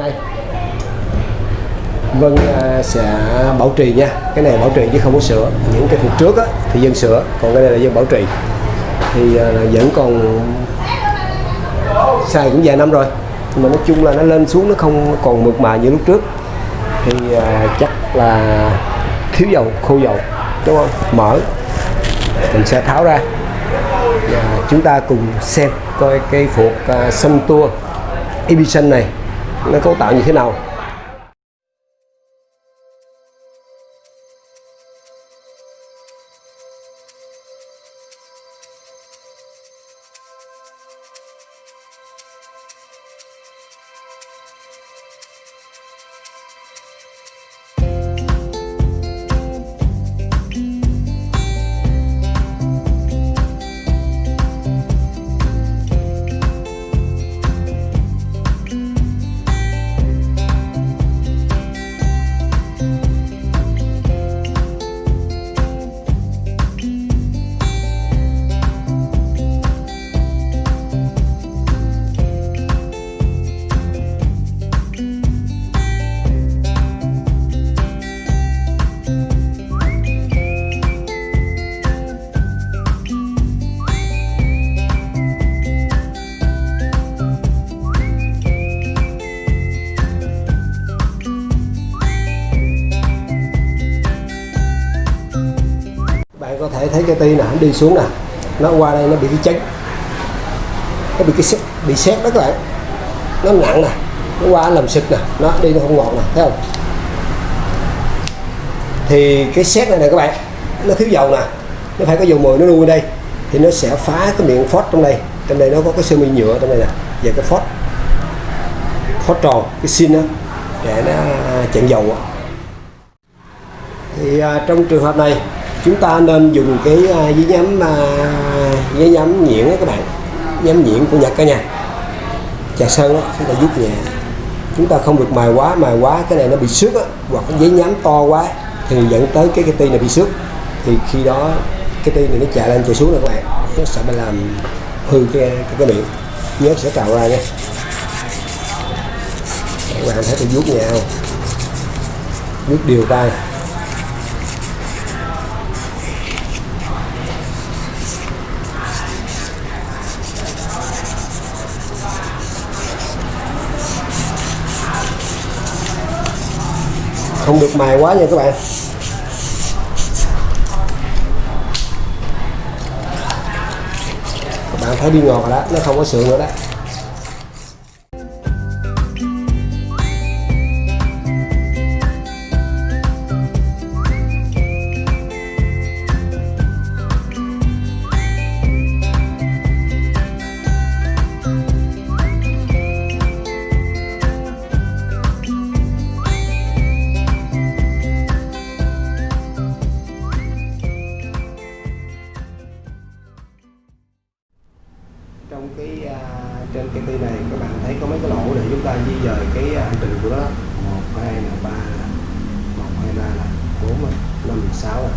nay Vân à, sẽ bảo trì nha. Cái này bảo trì chứ không có sửa. Những cái phục trước á, thì dân sửa. Còn cái này là dân bảo trì. Thì à, vẫn còn xài cũng vài năm rồi. Nhưng mà nói chung là nó lên xuống nó không còn mượt mà như lúc trước. Thì à, chắc là thiếu dầu khô dầu đúng không? Mở. Mình sẽ tháo ra. Và chúng ta cùng xem coi cái phục uh, xanh tua Ibition này nó cấu tạo như thế nào? Thấy cái tay nè nó đi xuống nè nó qua đây nó bị cái chấn nó bị cái xét bị xét đó các bạn. Nó nặng nè nó qua làm sực nè nó đi nó không ngọt nè thấy không? Thì cái xét này nè các bạn nó thiếu dầu nè nó phải có dầu mồi nó nuôi đây thì nó sẽ phá cái miệng phốt trong đây. Trong đây nó có cái sơ mi nhựa trong đây nè và cái phốt phốt tròn cái xin đó để nó à, chặn dầu thì à, trong trường hợp này chúng ta nên dùng cái à, giấy nhám à, giấy nhám nhuyễn các bạn. Nhám nhuyễn của Nhật cả nhà trà sơn đó chúng ta giúp nhẹ. Chúng ta không được mài quá mài quá cái này nó bị xước á hoặc cái giấy nhám to quá thì dẫn tới cái cái ti này bị xước. Thì khi đó cái ti này nó chạy lên chạy xuống rồi các bạn. Nó sẽ bị làm hư cái cái, cái miệng. Nhớ sẽ cào ra nha. Các bạn thấy tôi vuốt nhẹ không? Vuốt đều tay không được mài quá nha các bạn. Các bạn thấy đi ngọt rồi đó, nó không có sượng nữa đó. 6 à.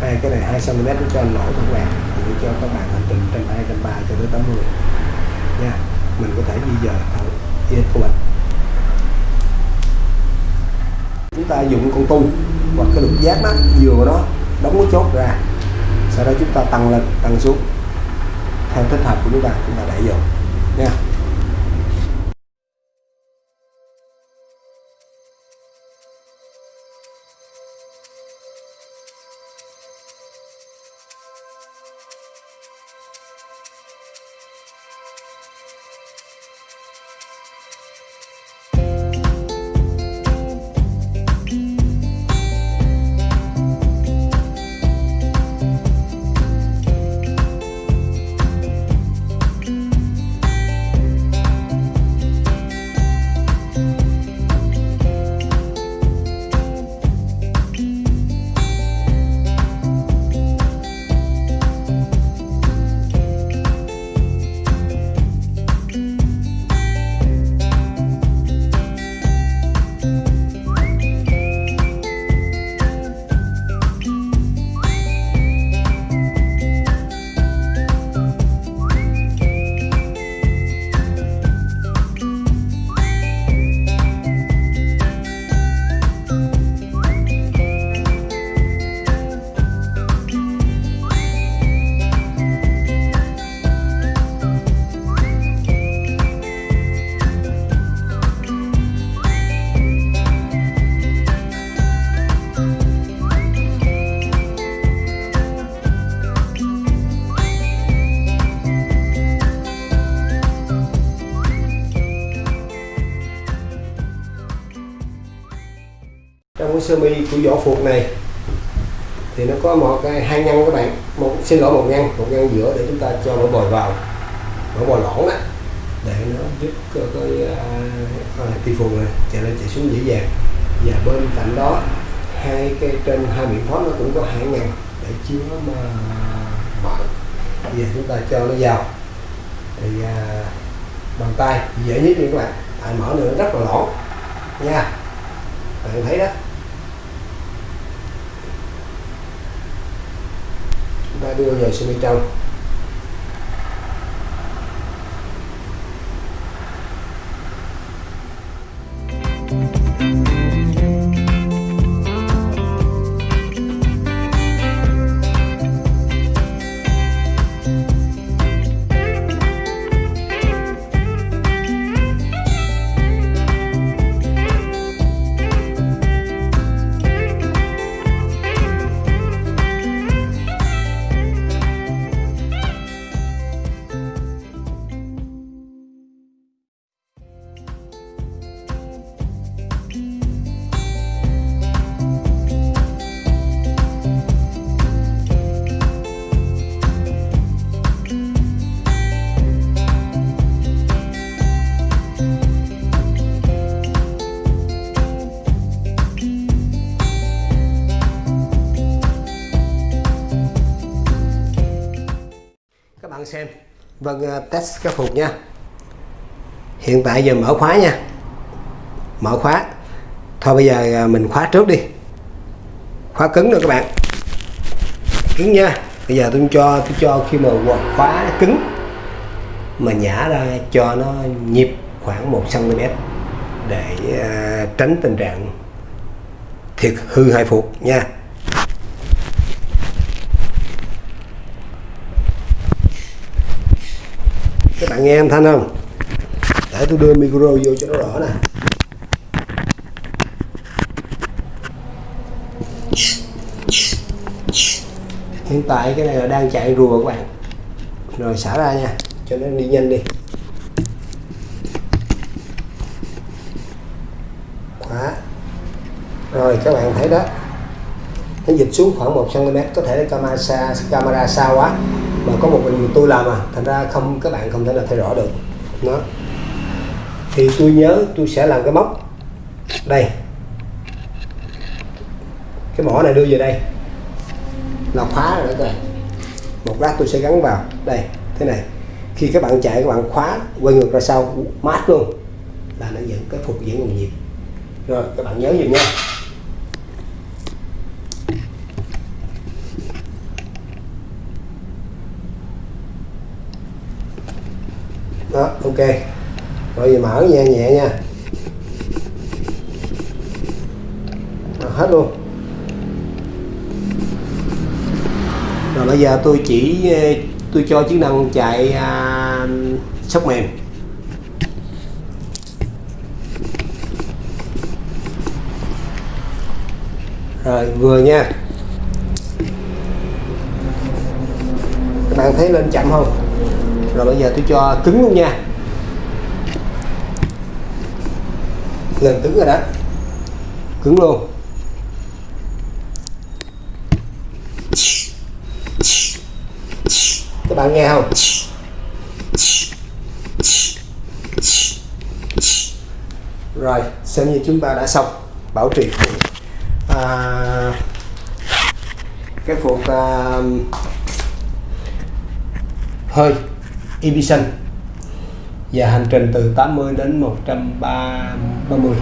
Hai, cái này 2 cm nó cho lỗ các bạn, thì cho các bạn hành trình trên 230 cho tới 80 nha, mình có thể di dời thẳng yên của mình. Chúng ta dùng con tu hoặc cái lục giác đó vừa vào đó, đóng cái chốt ra. Sau đó chúng ta tăng lên, tăng xuống. Theo thích hợp của chúng ta chúng ta đẩy vô. Nha. Trong cái sơ mi của vỏ phục này thì nó có một cái hai ngăn các bạn. Một xin lỗi một ngăn một ngăn giữa để chúng ta cho mỡ bồi vào mỡ bò lỏng đó để nó giúp cái, à, à, cái uh, ti phù này chạy lên chạy xuống dễ dàng. Và bên cạnh đó hai cái trên hai miệng thoát nó cũng có hai ngăn để chứa mà mở bây giờ chúng ta cho nó vào. Thì uh, bàn tay dễ nhất đi các bạn. Tại mở nữa rất là lỏng nha. Bạn thấy đó. Chúng ta đưa về sơ mi trong bạn xem. Vâng à, test cái phục nha. Hiện tại giờ mở khóa nha. Mở khóa. Thôi bây giờ à, mình khóa trước đi. Khóa cứng rồi các bạn. Cứng nha. Bây giờ tôi cho tôi cho khi mà khóa cứng mà nhả ra cho nó nhịp khoảng 1 cm để à, tránh tình trạng thiệt hư hai phục nha. Các bạn nghe em thanh không? Để tôi đưa micro vô cho nó rõ nè. Hiện tại cái này là đang chạy rùa các bạn. Rồi xả ra nha, cho nó đi nhanh đi. Khóa. Rồi, các bạn thấy đó. Nó dịch xuống khoảng 1 cm có thể camera xa camera xa quá mà có một mình tôi làm à thành ra không, các bạn không thể nào thấy rõ được. Nó thì tôi nhớ tôi sẽ làm cái móc. Đây. Cái mỏ này đưa về đây. Là khóa rồi đó bạn. Một lát tôi sẽ gắn vào. Đây, thế này. Khi các bạn chạy, các bạn khóa, quay ngược ra sau, mát luôn. Là nó dẫn cái phục dẫn nguồn nhiệt rồi, các bạn nhớ dùm nha. Đó ok. Rồi giờ mở nhẹ nhẹ nha. Đó, hết luôn. Rồi bây giờ tôi chỉ ờ, tôi cho chức năng chạy à, sóc mềm. Rồi vừa nha. Các bạn thấy lên chậm không? Rồi bây giờ tôi cho cứng luôn nha. Lên cứng rồi đó. Cứng luôn. Các bạn nghe không? Rồi xem như chúng ta đã xong. Bảo trì. À, cái phục à, hơi. Ibisan và hành trình từ 80 đến 130